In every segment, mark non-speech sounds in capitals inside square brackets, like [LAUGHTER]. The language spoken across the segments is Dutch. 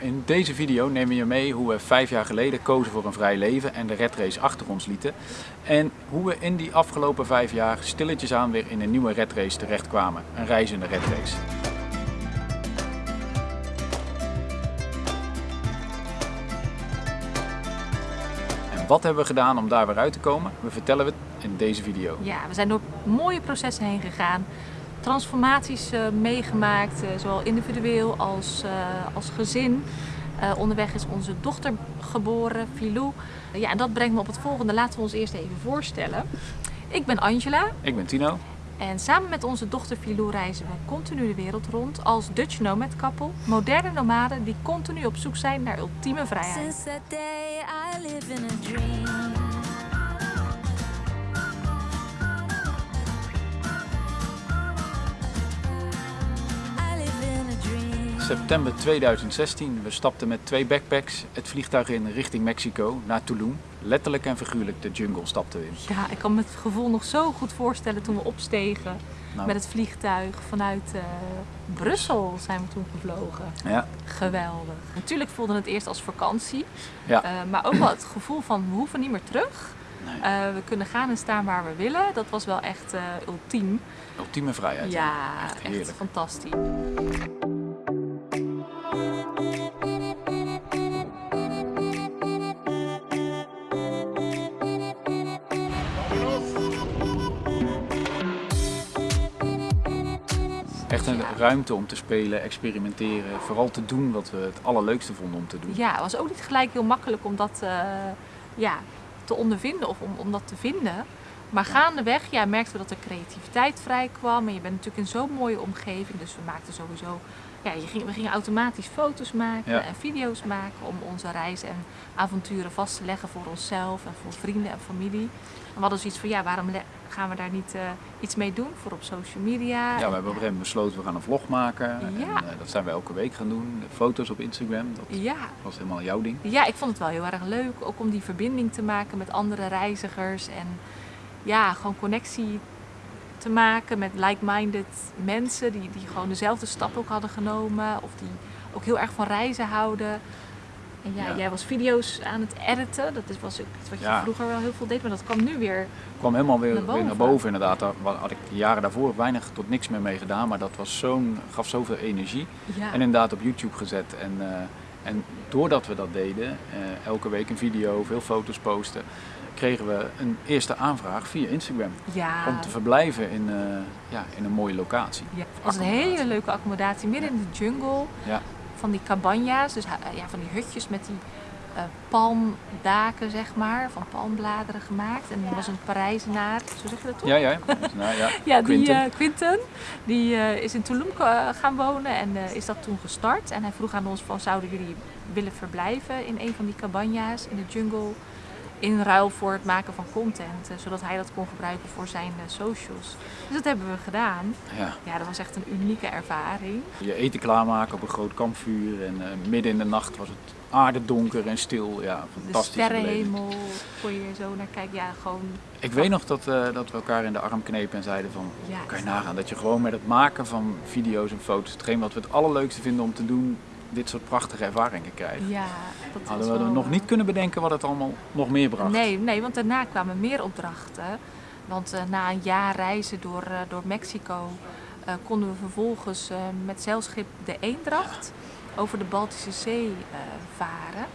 In deze video nemen we je mee hoe we vijf jaar geleden kozen voor een vrij leven en de red race achter ons lieten. En hoe we in die afgelopen vijf jaar stilletjes aan weer in een nieuwe red race terechtkwamen. Een reizende red race. En wat hebben we gedaan om daar weer uit te komen? We vertellen het in deze video. Ja, we zijn door mooie processen heen gegaan. Transformaties uh, meegemaakt, uh, zowel individueel als, uh, als gezin. onderweg is onze dochter geboren, Filou. ja, en dat brengt me op het volgende. Laten we ons eerst even voorstellen. Ik ben Angela. Ik ben Tino. En samen met onze dochter Filou reizen we continu de wereld rond als Dutch Nomad couple. Moderne nomaden die continu op zoek zijn naar ultieme vrijheid. September 2016. We stapten met twee backpacks het vliegtuig in richting Mexico, naar Tulum. Letterlijk en figuurlijk de jungle stapten we in. Ja, ik kan me het gevoel nog zo goed voorstellen toen we opstegen nou. met het vliegtuig vanuit uh, Brussel zijn we toen gevlogen. Ja. Geweldig. Natuurlijk voelde het eerst als vakantie, ja. Uh, maar ook wel het gevoel van we hoeven niet meer terug. Nee. Uh, we kunnen gaan en staan waar we willen. Dat was wel echt ultiem. Ultieme vrijheid. Ja, echt, echt fantastisch. Echt een ruimte om te spelen, experimenteren, vooral te doen wat we het allerleukste vonden om te doen. Ja, het was ook niet gelijk heel makkelijk om dat uh, ja, te ondervinden of om, om dat te vinden. Maar gaandeweg ja, merkten we dat er creativiteit vrij kwam. En je bent natuurlijk in zo'n mooie omgeving. Dus we maakten sowieso. Ja, je ging, we gingen automatisch foto's maken en video's maken om onze reizen en avonturen vast te leggen voor onszelf en voor vrienden en familie. En we hadden zoiets van ja, waarom gaan we daar niet uh, iets mee doen voor op social media? Ja, we hebben op een gegeven moment besloten we gaan een vlog maken. Ja. En, uh, dat zijn we elke week gaan doen. Foto's op Instagram, dat ja. was helemaal jouw ding. Ja, ik vond het wel heel erg leuk. Ook om die verbinding te maken met andere reizigers en ja, gewoon connectie te maken met like-minded mensen die, die gewoon dezelfde stap ook hadden genomen of die ook heel erg van reizen houden. En ja, jij was video's aan het editen, dat was iets wat je ja. vroeger wel heel veel deed, maar dat kwam nu weer kwam helemaal weer naar boven, weer naar boven inderdaad. Daar had ik jaren daarvoor weinig tot niks meer mee gedaan, maar dat was zo'n, gaf zoveel energie. En inderdaad op YouTube gezet en... Uh, en doordat we dat deden, uh, elke week een video, veel foto's posten, kregen we een eerste aanvraag via Instagram. Ja. Om te verblijven in, uh, ja, in een mooie locatie. Ja. Het was een hele leuke accommodatie midden in de jungle. Ja. Van die cabanja's, dus ja, van die hutjes met die uh, palmdaken, zeg maar, van palmbladeren gemaakt. En er was een Parijzenaar, zo zeg je dat toch? Ja, ja. Nou, ja. [LAUGHS] ja, die Quinten, uh, Quinten die uh, is in Tulum gaan wonen en is dat toen gestart. En hij vroeg aan ons van, zouden jullie willen verblijven in een van die cabanja's in de jungle? In ruil voor het maken van content, zodat hij dat kon gebruiken voor zijn socials. Dus dat hebben we gedaan. Ja. ja, dat was echt een unieke ervaring. Je eten klaarmaken op een groot kampvuur en uh, midden in de nacht was het aardedonker en stil. Ja, fantastisch. De sterrenhemel, kon je zo naar kijken. Ja, gewoon... Ik weet nog dat, uh, dat we elkaar in de arm knepen en zeiden van, ja, kan je nagaan dat je gewoon met het maken van video's en foto's, hetgeen wat we het allerleukste vinden om te doen, dit soort prachtige ervaringen krijgen. Ja, dat Hadden we wel... nog niet kunnen bedenken wat het allemaal nog meer bracht. Nee, nee want daarna kwamen meer opdrachten. Want uh, na een jaar reizen door, uh, door Mexico uh, konden we vervolgens met zeilschip de Eendracht over de Baltische Zee varen.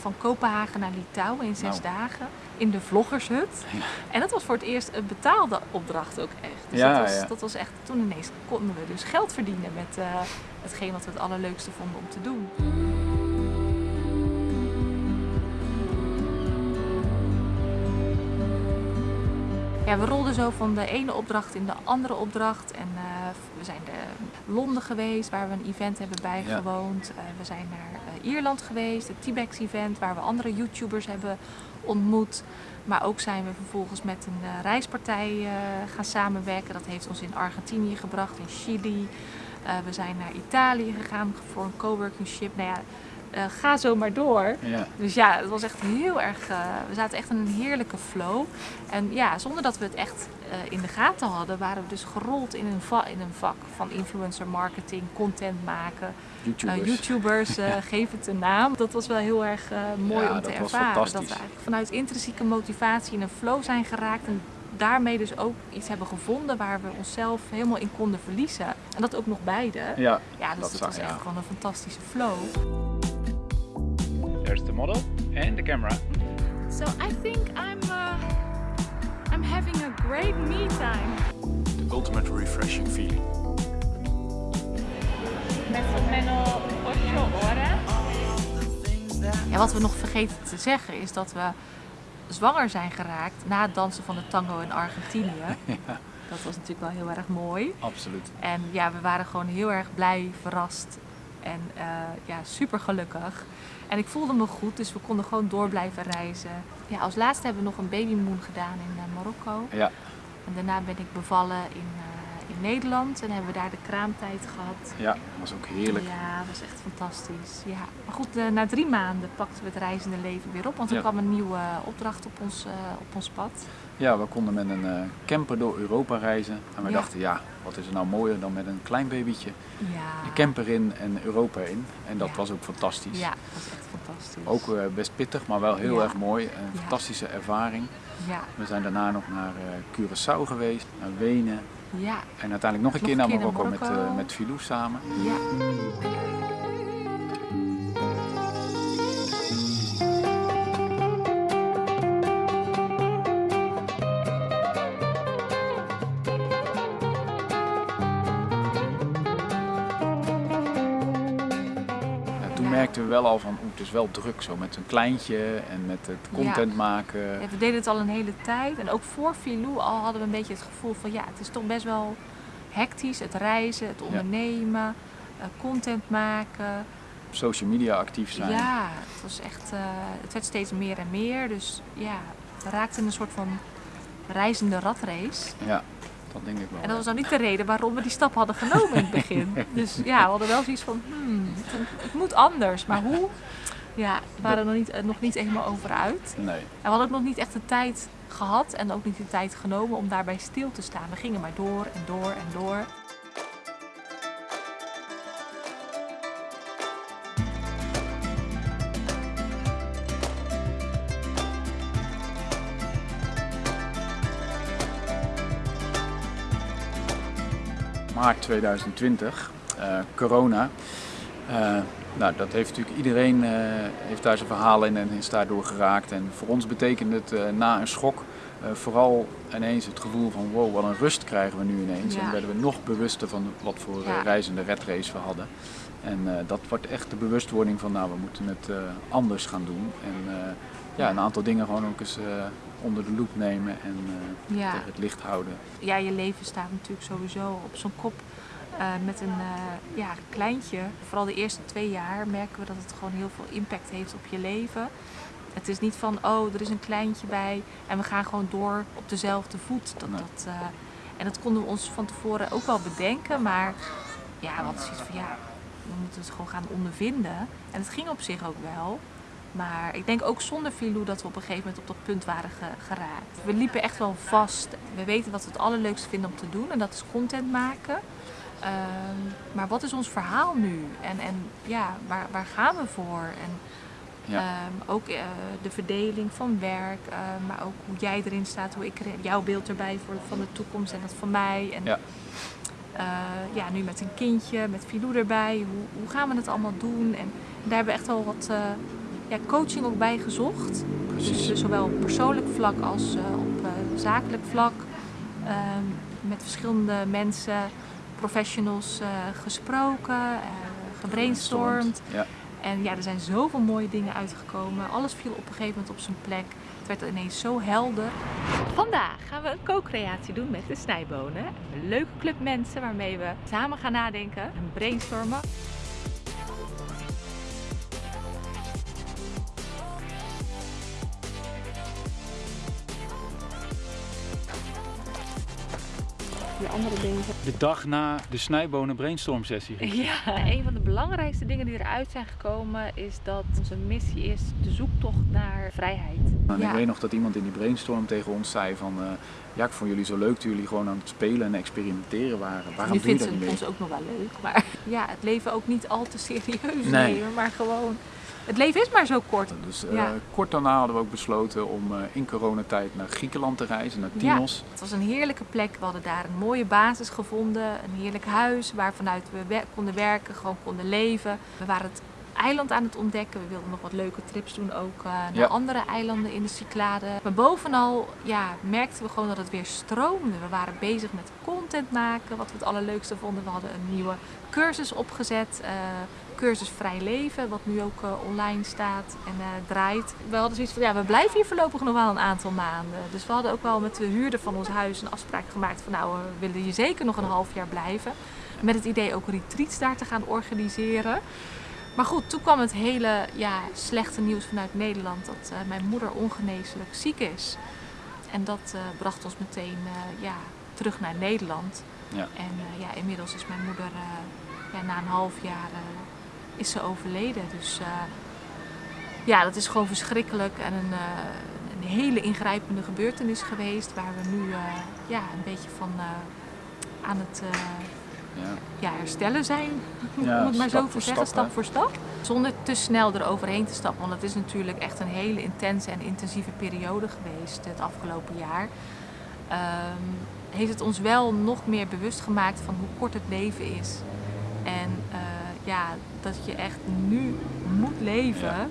Van Kopenhagen naar Litouwen in zes nou. dagen in de vloggershut. Ja. En dat was voor het eerst een betaalde opdracht ook echt. Dus ja, dat, was, ja. dat was echt, toen ineens konden we dus geld verdienen met uh, hetgeen wat we het allerleukste vonden om te doen. Ja, we rolden zo van de ene opdracht in de andere opdracht. En uh, we zijn naar Londen geweest, waar we een event hebben bijgewoond. Ja. Uh, we zijn naar uh, Ierland geweest, het T-Bex event, waar we andere YouTubers hebben ontmoet. Maar ook zijn we vervolgens met een reispartij gaan samenwerken. Dat heeft ons in Argentinië gebracht, in Chili. we zijn naar Italië gegaan voor een coworking ship. Nou ja, uh, ga zo maar door. Ja. Dus ja, het was echt heel erg, uh, we zaten echt in een heerlijke flow. En ja, zonder dat we het echt in de gaten hadden, waren we dus gerold in een, in een vak van influencer marketing, content maken. YouTubers, YouTubers [LAUGHS] geef het een naam. Dat was wel heel erg mooi om te ervaren. Dat we eigenlijk vanuit intrinsieke motivatie in een flow zijn geraakt. En daarmee dus ook iets hebben gevonden waar we onszelf helemaal in konden verliezen. En dat ook nog beide. Ja, ja dus dat, was echt gewoon een fantastische flow. There's the model and the camera. So I think I'm uh, I'm having a great me time. The ultimate refreshing feeling. Met menos 8 Ja, wat we nog vergeten te zeggen is dat we zwanger zijn geraakt na het dansen van de tango in Argentinië. [LAUGHS] Ja. Dat was natuurlijk wel heel erg mooi. Absoluut. En ja, we waren gewoon heel erg blij, verrast en uh, ja, super gelukkig. En ik voelde me goed, dus we konden gewoon door blijven reizen. Ja, als laatste hebben we nog een babymoon gedaan in uh, Marokko. Ja. En daarna ben ik bevallen in uh, in Nederland en hebben we daar de kraamtijd gehad. Ja, was ook heerlijk. Ja, dat was echt fantastisch. Ja. Maar goed, uh, na drie maanden pakten we het reizende leven weer op, want er kwam een nieuwe opdracht op ons, uh, op ons pad. Ja, we konden met een uh, camper door Europa reizen en we ja. dachten, ja, wat is er nou mooier dan met een klein babytje? Ja. De camper in en Europa in. En dat was ook fantastisch. Ja, dat was echt fantastisch. Ook best pittig, maar wel heel erg mooi. Een fantastische ervaring. Ja. We zijn daarna nog naar Curaçao geweest, naar Wenen, ja. En uiteindelijk nog een keer naar Marokko, Marokko, met, uh, met Filou samen. Ja. Merkten we wel al van, oeh, het is wel druk zo met een kleintje en met het content ja. maken. Ja, we deden het al een hele tijd en ook voor Filou al hadden we een beetje het gevoel van, ja, het is toch best wel hectisch. Het reizen, het ondernemen, ja. content maken. Op social media actief zijn. Ja, het was echt, uh, het werd steeds meer en meer. Dus ja, we raakten in een soort van reizende ratrace. Ja, dat denk ik wel. En dat was nou niet de reden waarom we die stap hadden genomen in het begin. [LAUGHS] dus ja, we hadden wel zoiets van, hmm, het, moet anders. Maar hoe? Ja, we waren er nog niet, nog niet helemaal over uit. Nee. En we hadden ook nog niet echt de tijd gehad en ook niet de tijd genomen om daarbij stil te staan. We gingen maar door en door en door. Maart 2020, uh, corona. Uh, nou, dat heeft natuurlijk iedereen uh, heeft daar zijn verhaal in en is daardoor geraakt. En voor ons betekent het na een schok vooral ineens het gevoel van wow, wat een rust krijgen we nu ineens. Ja. En werden we nog bewuster van wat voor Ja. reizende redrace we hadden. En dat wordt echt de bewustwording van nou, we moeten het anders gaan doen. En ja, een aantal dingen gewoon ook eens onder de loep nemen en Ja. tegen het licht houden. Ja, je leven staat natuurlijk sowieso op zo'n kop. Uh, met een uh, ja, kleintje, vooral de eerste twee jaar, merken we dat het gewoon heel veel impact heeft op je leven. Het is niet van, oh, er is een kleintje bij en we gaan gewoon door op dezelfde voet. Dat, Nee. dat, en dat konden we ons van tevoren ook wel bedenken, maar ja, we hadden zoiets van, ja, we moeten het gewoon gaan ondervinden. En het ging op zich ook wel. Maar ik denk ook zonder Filou dat we op een gegeven moment op dat punt waren ge- geraakt. We liepen echt wel vast. We weten wat we het allerleukste vinden om te doen en dat is content maken. Ehm, maar wat is ons verhaal nu? En, en ja, waar, waar gaan we voor? En Ja. ehm, ook eh, de verdeling van werk, eh, maar ook hoe jij erin staat, hoe ik jouw beeld erbij voor van de toekomst en dat van mij. En Ja. eh, ja, nu met een kindje, met Filou erbij, hoe, hoe gaan we het allemaal doen? En daar hebben we echt wel wat ja, coaching ook bij gezocht. Precies. Dus zowel op persoonlijk vlak als eh, op eh, zakelijk vlak. Ehm, met verschillende mensen, professionals eh, gesproken, eh, gebrainstormd. Ja. En ja, er zijn zoveel mooie dingen uitgekomen. Alles viel op een gegeven moment op zijn plek. Het werd ineens zo helder. Vandaag gaan we een co-creatie doen met de snijbonen. Een leuke club mensen waarmee we samen gaan nadenken en brainstormen. Weer andere dingen. De dag na de snijbonen brainstorm sessie. [LAUGHS] Ja, een van de belangrijkste dingen die eruit zijn gekomen is dat onze missie is de zoektocht naar vrijheid. En ik weet nog dat iemand in die brainstorm tegen ons zei van... Uh, ja, ik vond jullie zo leuk dat jullie gewoon aan het spelen en experimenteren waren. Waarom nu vindt ze ons ook nog wel leuk, maar [LAUGHS] ja, het leven ook niet al te serieus nee. nemen, maar gewoon het leven is maar zo kort. Dus uh, kort daarna hadden we ook besloten om uh, in coronatijd naar Griekenland te reizen, naar Tinos. Ja, het was een heerlijke plek. We hadden daar een mooie basis gevonden, een heerlijk huis waar vanuit we konden werken, gewoon konden leven. We waren het eiland aan het ontdekken. We wilden nog wat leuke trips doen ook uh, naar andere eilanden in de Cyclade. Maar bovenal ja, merkten we gewoon dat het weer stroomde. We waren bezig met content maken, wat we het allerleukste vonden. We hadden een nieuwe cursus opgezet cursus Vrij Leven, wat nu ook uh, online staat en uh, draait. We hadden zoiets van, ja, we blijven hier voorlopig nog wel een aantal maanden. Dus we hadden ook wel met de huurder van ons huis een afspraak gemaakt van, nou, we willen hier zeker nog een half jaar blijven. Met het idee ook retreats daar te gaan organiseren. Maar goed, toen kwam het hele ja, slechte nieuws vanuit Nederland dat uh, mijn moeder ongeneeslijk ziek is. En dat bracht ons meteen ja, terug naar Nederland. Ja. En ja, inmiddels is mijn moeder ja, na een half jaar is ze overleden. Dus ja, dat is gewoon verschrikkelijk en een, een, hele ingrijpende gebeurtenis geweest. Waar we nu ja, een beetje van aan het ja. Ja, herstellen zijn. [LAUGHS] Ja, om het maar zo te zeggen, stap voor stap. Zonder te snel eroverheen te stappen. Want het is natuurlijk echt een hele intense en intensieve periode geweest het afgelopen jaar. Um, heeft het ons wel nog meer bewust gemaakt van hoe kort het leven is. En ja, dat je echt nu moet leven.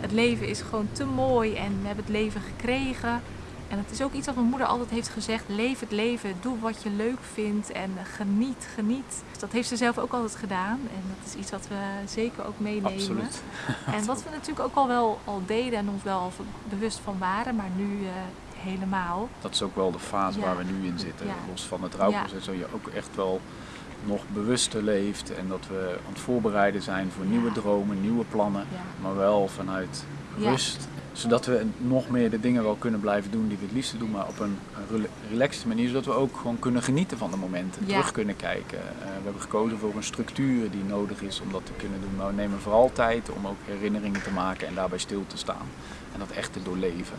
Het leven is gewoon te mooi en we hebben het leven gekregen. En het is ook iets wat mijn moeder altijd heeft gezegd: leef het leven, doe wat je leuk vindt en geniet, geniet. Dat heeft ze zelf ook altijd gedaan en dat is iets wat we zeker ook meenemen. Absoluut. [LAUGHS] En wat we natuurlijk ook al wel al deden en ons wel bewust van waren, maar nu uh, helemaal. Dat is ook wel de fase waar we nu in zitten. Los van het rouwproces zul je ook echt wel nog bewuster leeft en dat we aan het voorbereiden zijn voor nieuwe dromen, nieuwe plannen, maar wel vanuit rust. Zodat we nog meer de dingen wel kunnen blijven doen die we het liefste doen, maar op een relaxte manier, zodat we ook gewoon kunnen genieten van de momenten, terug kunnen kijken. Uh, we hebben gekozen voor een structuur die nodig is om dat te kunnen doen, maar we nemen vooral tijd om ook herinneringen te maken en daarbij stil te staan en dat echt te doorleven.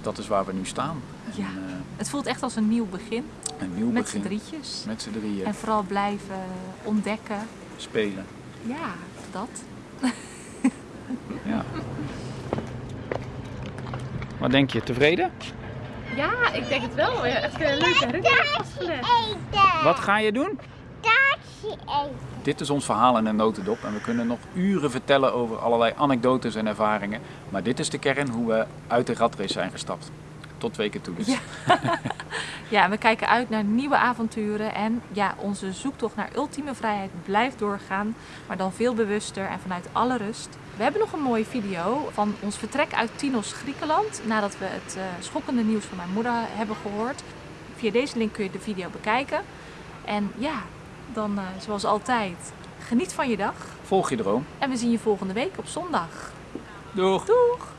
Dat is waar we nu staan. Ja. En, uh, het voelt echt als een nieuw begin. Een nieuw Met z'n drietjes. Met z'n drieën. En vooral blijven ontdekken. Spelen. Ja, dat. ja. Wat denk je, tevreden? Ja, ik denk het wel. Echt een leuke herinnering vastgelegd. Wat ga je doen? Taartje eten. Dit is ons verhaal in een notendop en we kunnen nog uren vertellen over allerlei anekdotes en ervaringen. Maar dit is de kern hoe we uit de ratrace zijn gestapt tot twee keer toe dus. Ja. [LAUGHS] ja, we kijken uit naar nieuwe avonturen en ja, onze zoektocht naar ultieme vrijheid blijft doorgaan, maar dan veel bewuster en vanuit alle rust. We hebben nog een mooie video van ons vertrek uit Tinos, Griekenland, nadat we het uh, schokkende nieuws van mijn moeder hebben gehoord. Via deze link kun je de video bekijken. En ja, dan uh, zoals altijd, geniet van je dag. Volg je droom. En we zien je volgende week op zondag. Doeg! Doeg!